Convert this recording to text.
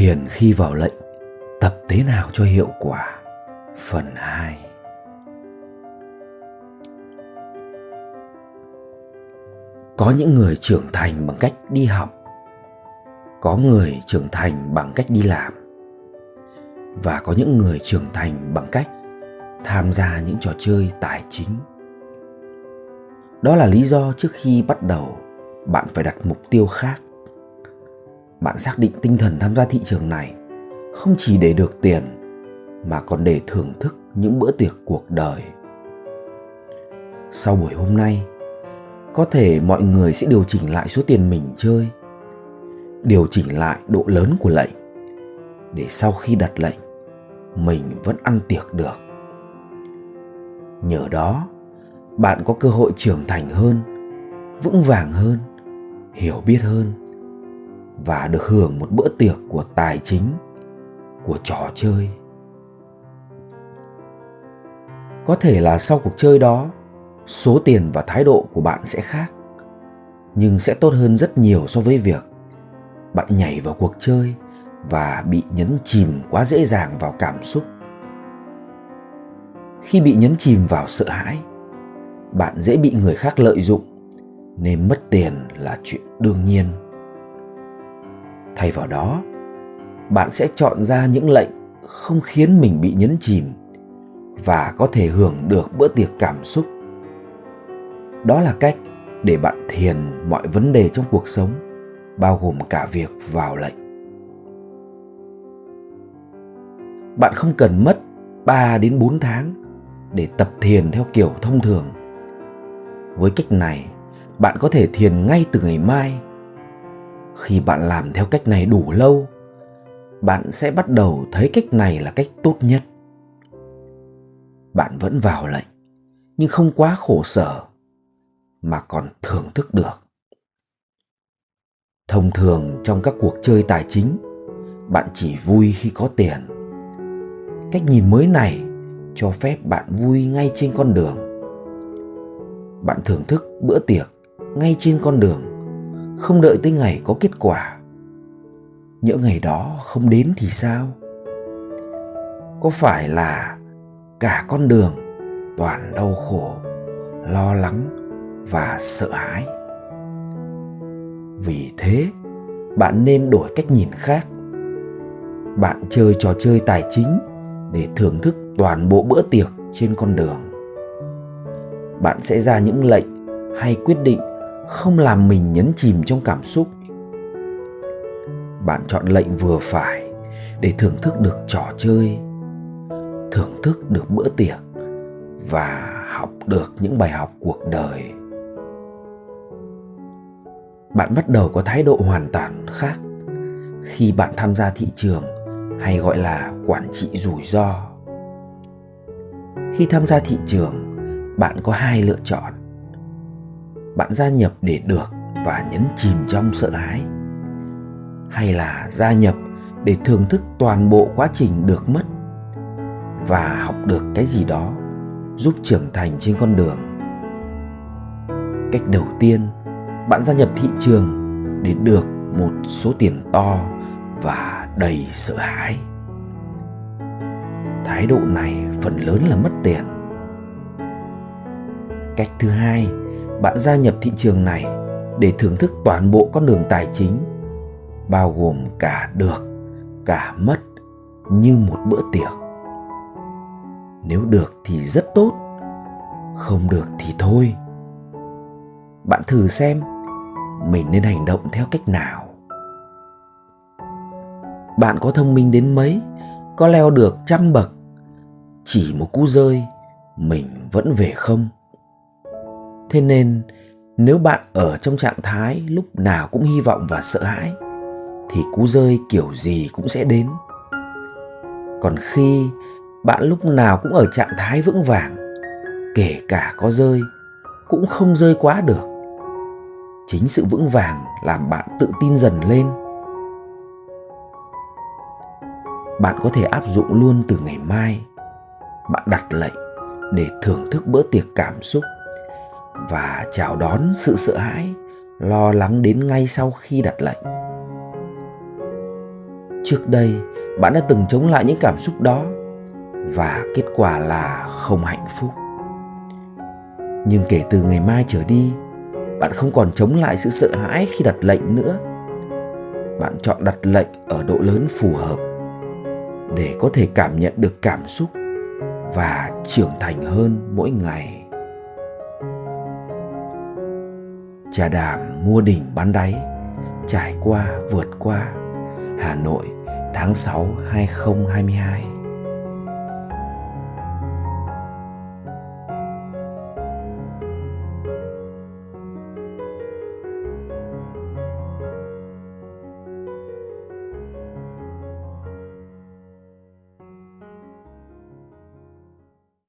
Hiền khi vào lệnh, Tập thế nào cho hiệu quả. Phần 2 Có những người trưởng thành bằng cách đi học, Có người trưởng thành bằng cách đi làm, Và có những người trưởng thành bằng cách tham gia những trò chơi tài chính. Đó là lý do trước khi bắt đầu, bạn phải đặt mục tiêu khác bạn xác định tinh thần tham gia thị trường này không chỉ để được tiền, mà còn để thưởng thức những bữa tiệc cuộc đời. Sau buổi hôm nay, có thể mọi người sẽ điều chỉnh lại số tiền mình chơi, điều chỉnh lại độ lớn của lệnh, để sau khi đặt lệnh, mình vẫn ăn tiệc được. Nhờ đó, bạn có cơ hội trưởng thành hơn, vững vàng hơn, hiểu biết hơn và được hưởng một bữa tiệc của tài chính, của trò chơi. Có thể là sau cuộc chơi đó, số tiền và thái độ của bạn sẽ khác, nhưng sẽ tốt hơn rất nhiều so với việc bạn nhảy vào cuộc chơi và bị nhấn chìm quá dễ dàng vào cảm xúc. Khi bị nhấn chìm vào sợ hãi, bạn dễ bị người khác lợi dụng, nên mất tiền là chuyện đương nhiên thay vào đó, bạn sẽ chọn ra những lệnh không khiến mình bị nhấn chìm và có thể hưởng được bữa tiệc cảm xúc. Đó là cách để bạn thiền mọi vấn đề trong cuộc sống, bao gồm cả việc vào lệnh. Bạn không cần mất 3 đến 4 tháng để tập thiền theo kiểu thông thường. Với cách này, bạn có thể thiền ngay từ ngày mai khi bạn làm theo cách này đủ lâu, bạn sẽ bắt đầu thấy cách này là cách tốt nhất. Bạn vẫn vào lệnh, nhưng không quá khổ sở mà còn thưởng thức được. Thông thường trong các cuộc chơi tài chính, bạn chỉ vui khi có tiền. Cách nhìn mới này cho phép bạn vui ngay trên con đường. Bạn thưởng thức bữa tiệc ngay trên con đường không đợi tới ngày có kết quả. Nhỡ ngày đó không đến thì sao? Có phải là cả con đường toàn đau khổ, lo lắng và sợ hãi? Vì thế, bạn nên đổi cách nhìn khác. Bạn chơi trò chơi tài chính để thưởng thức toàn bộ bữa tiệc trên con đường. Bạn sẽ ra những lệnh hay quyết định không làm mình nhấn chìm trong cảm xúc. Bạn chọn lệnh vừa phải để thưởng thức được trò chơi, thưởng thức được bữa tiệc và học được những bài học cuộc đời. Bạn bắt đầu có thái độ hoàn toàn khác khi bạn tham gia thị trường hay gọi là quản trị rủi ro. Khi tham gia thị trường, bạn có hai lựa chọn bạn gia nhập để được và nhấn chìm trong sợ hãi? Hay là gia nhập để thưởng thức toàn bộ quá trình được mất và học được cái gì đó giúp trưởng thành trên con đường? Cách đầu tiên, bạn gia nhập thị trường để được một số tiền to và đầy sợ hãi. Thái độ này phần lớn là mất tiền. Cách thứ hai bạn gia nhập thị trường này để thưởng thức toàn bộ con đường tài chính, bao gồm cả được, cả mất, như một bữa tiệc. Nếu được thì rất tốt, không được thì thôi. Bạn thử xem mình nên hành động theo cách nào. Bạn có thông minh đến mấy, có leo được trăm bậc, chỉ một cú rơi, mình vẫn về không? Thế nên, nếu bạn ở trong trạng thái lúc nào cũng hy vọng và sợ hãi, thì cú rơi kiểu gì cũng sẽ đến. Còn khi bạn lúc nào cũng ở trạng thái vững vàng, kể cả có rơi, cũng không rơi quá được. Chính sự vững vàng làm bạn tự tin dần lên. Bạn có thể áp dụng luôn từ ngày mai. Bạn đặt lệnh để thưởng thức bữa tiệc cảm xúc và chào đón sự sợ hãi, lo lắng đến ngay sau khi đặt lệnh. Trước đây, bạn đã từng chống lại những cảm xúc đó, và kết quả là không hạnh phúc. Nhưng kể từ ngày mai trở đi, bạn không còn chống lại sự sợ hãi khi đặt lệnh nữa. Bạn chọn đặt lệnh ở độ lớn phù hợp, để có thể cảm nhận được cảm xúc và trưởng thành hơn mỗi ngày. Trà đàm mua đỉnh bán đáy, trải qua, vượt qua. Hà Nội, tháng 6 2022